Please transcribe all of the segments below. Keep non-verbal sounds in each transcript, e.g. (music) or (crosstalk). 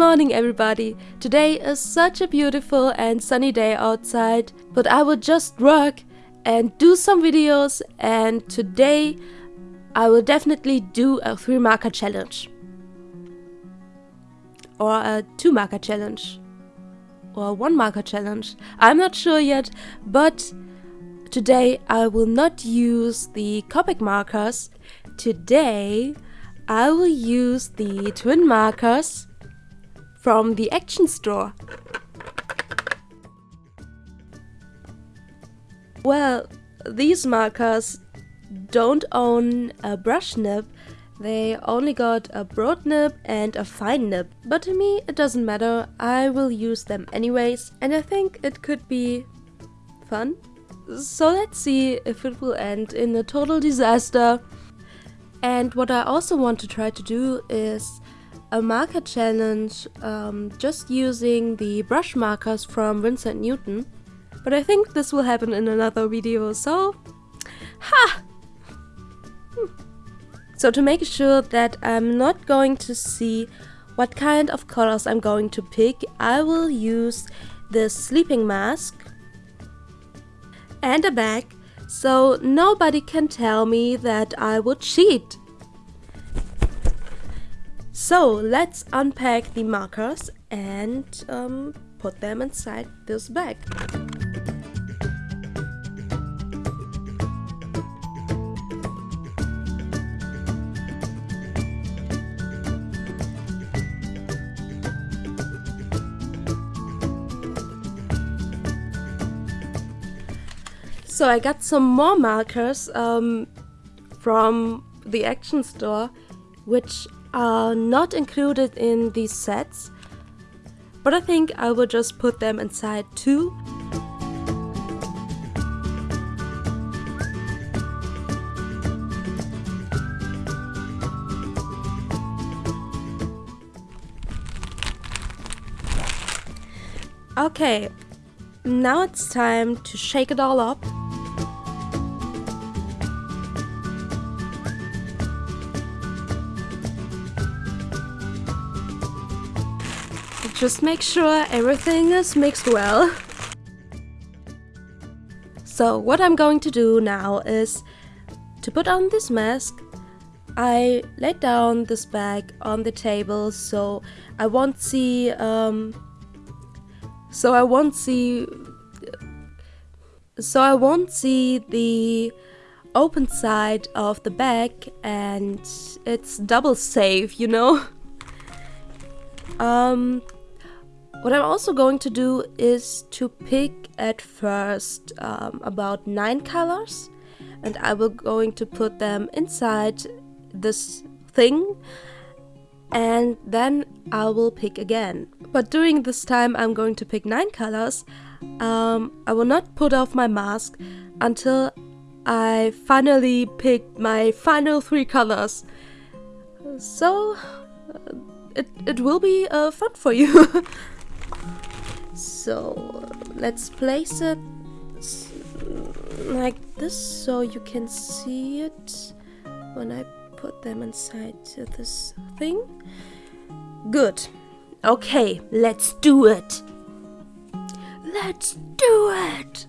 morning everybody! Today is such a beautiful and sunny day outside, but I will just work and do some videos and today I will definitely do a 3 marker challenge. Or a 2 marker challenge. Or a 1 marker challenge. I'm not sure yet, but today I will not use the Copic markers. Today I will use the twin markers from the Action Store. Well, these markers don't own a brush nib, they only got a broad nib and a fine nib. But to me it doesn't matter, I will use them anyways and I think it could be fun. So let's see if it will end in a total disaster. And what I also want to try to do is a marker challenge um, just using the brush markers from Winsor & Newton. But I think this will happen in another video, so... Ha! Hmm. So to make sure that I'm not going to see what kind of colors I'm going to pick, I will use this sleeping mask and a bag so nobody can tell me that I would cheat. So let's unpack the markers and um, put them inside this bag. So I got some more markers um, from the Action Store, which are not included in these sets, but I think I will just put them inside too. Okay, now it's time to shake it all up. Just make sure everything is mixed well. So what I'm going to do now is to put on this mask I laid down this bag on the table so I won't see um, so I won't see so I won't see the open side of the bag and it's double safe you know um what I'm also going to do is to pick at first um, about nine colors and I will going to put them inside this thing and then I will pick again. But during this time I'm going to pick nine colors. Um, I will not put off my mask until I finally pick my final three colors. So uh, it, it will be uh, fun for you. (laughs) so let's place it like this so you can see it when I put them inside this thing. Good. Okay, let's do it. Let's do it!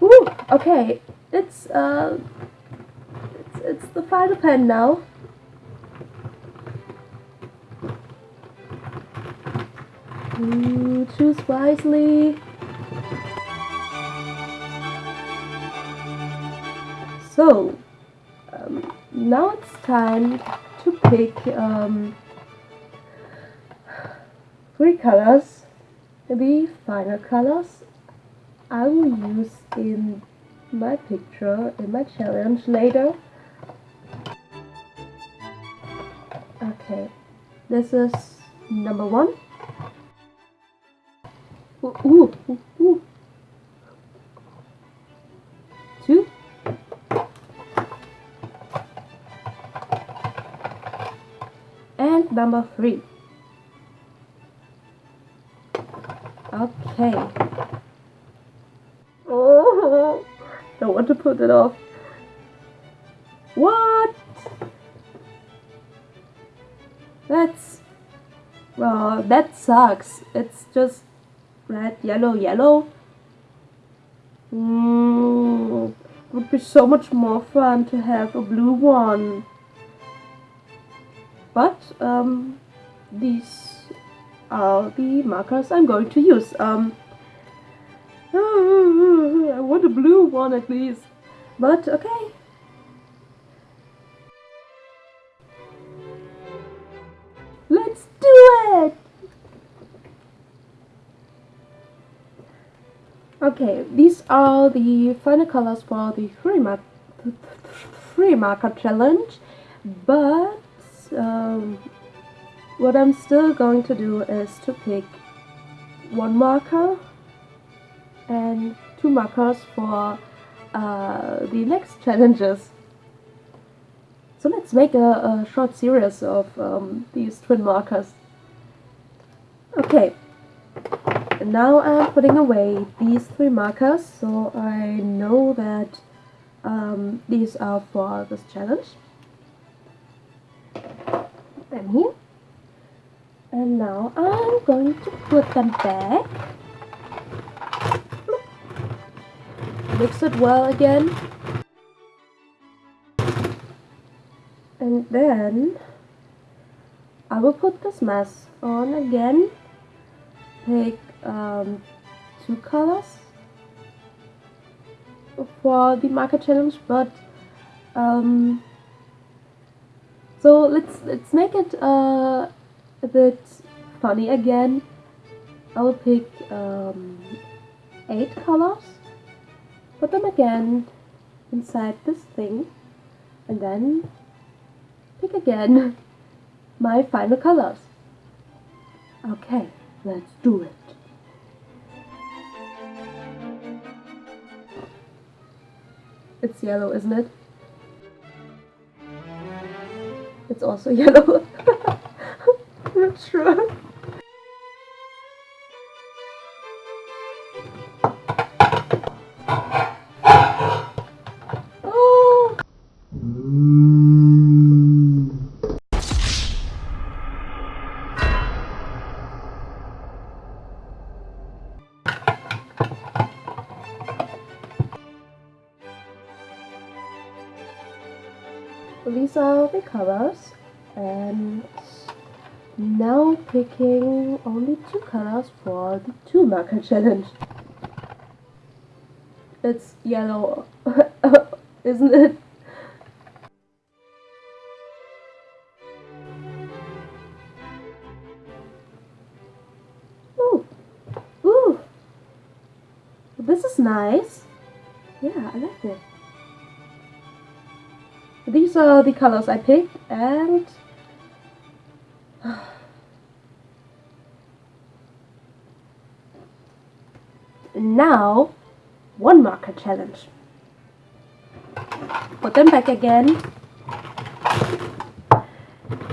Woo! Okay, it's uh, it's, it's the final pen now. Ooh, choose wisely. So, um, now it's time to pick um, three colors, the final colors I will use in my picture in my challenge later. Okay, this is number one. Ooh, ooh, ooh, ooh. Two. And number three. Okay. To put it off. What? That's... Well, that sucks. It's just red, yellow, yellow. Mm, would be so much more fun to have a blue one. But, um, these are the markers I'm going to use. Um, I want a blue one at least. But, okay. Let's do it! Okay, these are the final colors for the three marker challenge, but um, what I'm still going to do is to pick one marker and two markers for uh, the next challenges. So let's make a, a short series of um, these twin markers. Okay, and now I'm putting away these three markers so I know that um, these are for this challenge. Them here. And now I'm going to put them back. Mix it well again. And then I will put this mess on again. Pick um, two colors for the marker challenge, but um, so let's let's make it uh, a bit funny again. I will pick um, eight colors, put them again inside this thing, and then pick again (laughs) my final colors. Okay, let's do it. It's yellow, isn't it? It's also (laughs) yellow. (laughs) Not sure. Two colors for the two marker (laughs) challenge. It's yellow (laughs) isn't it? Ooh ooh. This is nice. Yeah I like it. These are the colors I picked and now one marker challenge. Put them back again.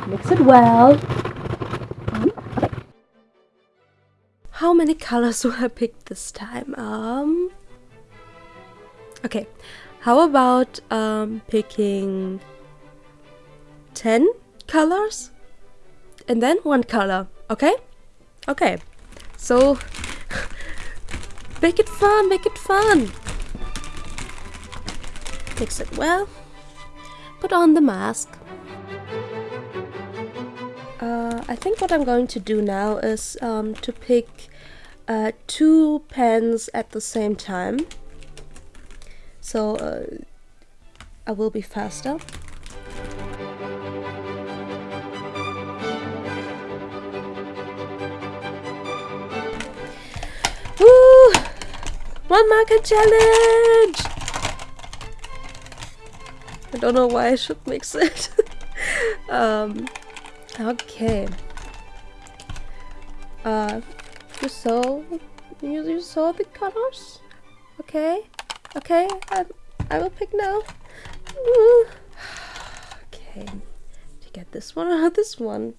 Mix it well. How many colors will I pick this time? Um okay. How about um, picking 10 colors? And then one color, okay? Okay, so make it fun, make it fun. Mix it well, put on the mask. Uh, I think what I'm going to do now is um, to pick uh, two pens at the same time so uh, I will be faster. One marker challenge! I don't know why I should mix it. (laughs) um, okay. Uh, you saw, you, you saw the colors? Okay. Okay, I, I will pick now. (sighs) okay, to get this one or (laughs) this one?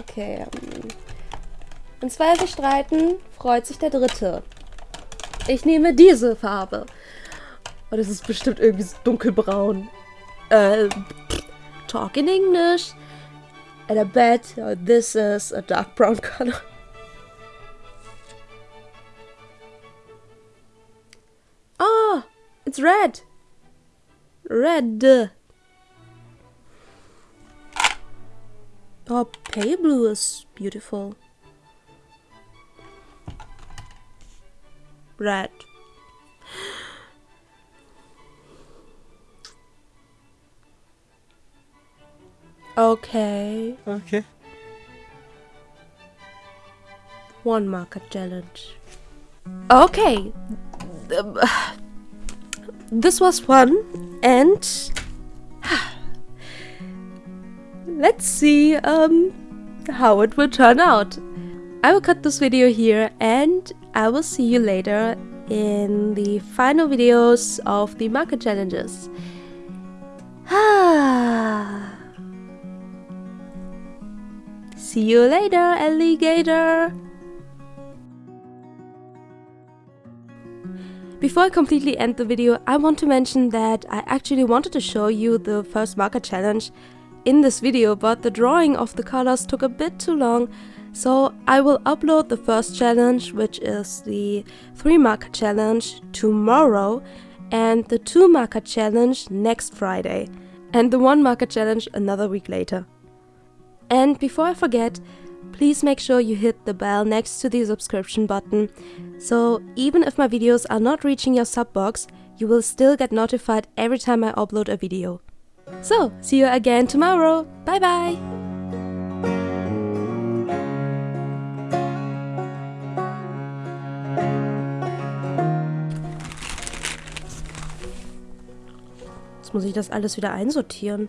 Okay. Um, wenn zwei sich streiten, freut sich der Dritte. Ich nehme diese Farbe. Und es ist bestimmt irgendwie so dunkelbraun. Äh, talk in English. And I bet this is a dark brown color. Oh, (laughs) it's red. Red. Oh, pale blue is beautiful. Red. Okay. Okay. One marker challenge. Okay. (sighs) This was fun and (sighs) let's see um, how it will turn out. I will cut this video here and I will see you later in the final videos of the marker challenges. (sighs) see you later, alligator! Before I completely end the video, I want to mention that I actually wanted to show you the first marker challenge in this video, but the drawing of the colors took a bit too long, so I will upload the first challenge, which is the 3 marker challenge, tomorrow, and the 2 marker challenge next Friday, and the 1 marker challenge another week later. And before I forget, please make sure you hit the bell next to the subscription button, so even if my videos are not reaching your sub box, you will still get notified every time I upload a video. So, see you again tomorrow. Bye bye! Muss ich das alles wieder einsortieren.